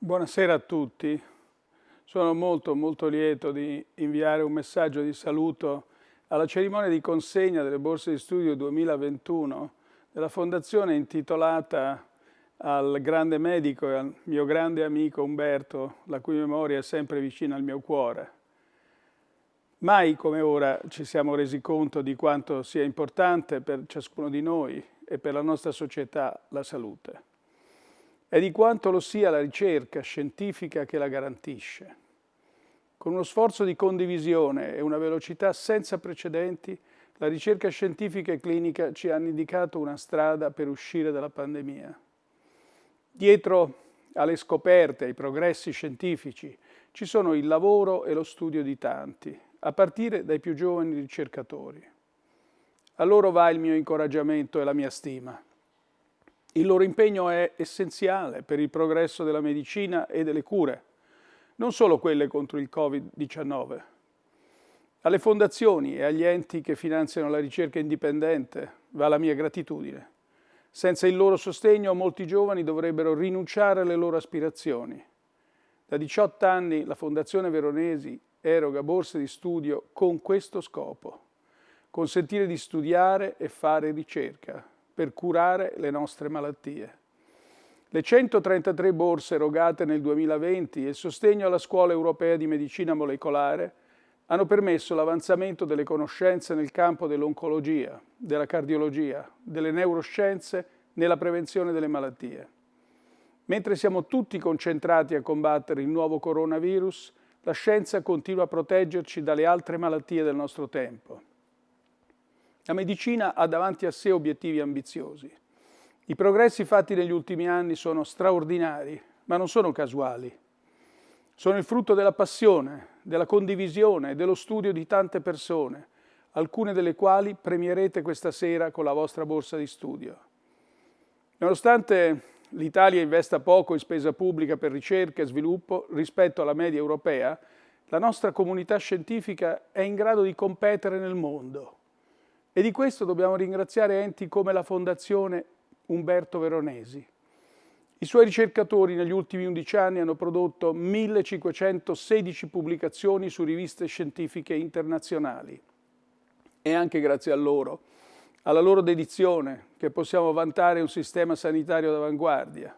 Buonasera a tutti. Sono molto molto lieto di inviare un messaggio di saluto alla cerimonia di consegna delle borse di studio 2021 della fondazione intitolata al grande medico e al mio grande amico Umberto, la cui memoria è sempre vicina al mio cuore. Mai come ora ci siamo resi conto di quanto sia importante per ciascuno di noi e per la nostra società la salute e di quanto lo sia la ricerca scientifica che la garantisce. Con uno sforzo di condivisione e una velocità senza precedenti, la ricerca scientifica e clinica ci hanno indicato una strada per uscire dalla pandemia. Dietro alle scoperte, ai progressi scientifici, ci sono il lavoro e lo studio di tanti, a partire dai più giovani ricercatori. A loro va il mio incoraggiamento e la mia stima. Il loro impegno è essenziale per il progresso della medicina e delle cure, non solo quelle contro il Covid-19. Alle fondazioni e agli enti che finanziano la ricerca indipendente va la mia gratitudine. Senza il loro sostegno molti giovani dovrebbero rinunciare alle loro aspirazioni. Da 18 anni la Fondazione Veronesi eroga borse di studio con questo scopo, consentire di studiare e fare ricerca, per curare le nostre malattie. Le 133 borse erogate nel 2020 e il sostegno alla Scuola Europea di Medicina Molecolare hanno permesso l'avanzamento delle conoscenze nel campo dell'oncologia, della cardiologia, delle neuroscienze nella prevenzione delle malattie. Mentre siamo tutti concentrati a combattere il nuovo coronavirus, la scienza continua a proteggerci dalle altre malattie del nostro tempo. La medicina ha davanti a sé obiettivi ambiziosi. I progressi fatti negli ultimi anni sono straordinari, ma non sono casuali. Sono il frutto della passione, della condivisione e dello studio di tante persone, alcune delle quali premierete questa sera con la vostra borsa di studio. Nonostante l'Italia investa poco in spesa pubblica per ricerca e sviluppo rispetto alla media europea, la nostra comunità scientifica è in grado di competere nel mondo e di questo dobbiamo ringraziare enti come la Fondazione Umberto Veronesi. I suoi ricercatori negli ultimi 11 anni hanno prodotto 1516 pubblicazioni su riviste scientifiche internazionali. E anche grazie a loro, alla loro dedizione, che possiamo vantare un sistema sanitario d'avanguardia.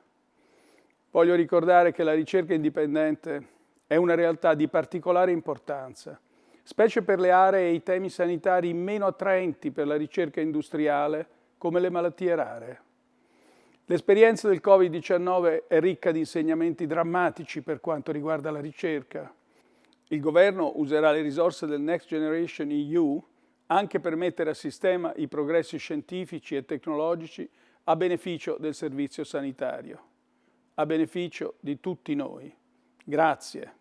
Voglio ricordare che la ricerca indipendente è una realtà di particolare importanza specie per le aree e i temi sanitari meno attraenti per la ricerca industriale, come le malattie rare. L'esperienza del Covid-19 è ricca di insegnamenti drammatici per quanto riguarda la ricerca. Il governo userà le risorse del Next Generation EU anche per mettere a sistema i progressi scientifici e tecnologici a beneficio del servizio sanitario, a beneficio di tutti noi. Grazie.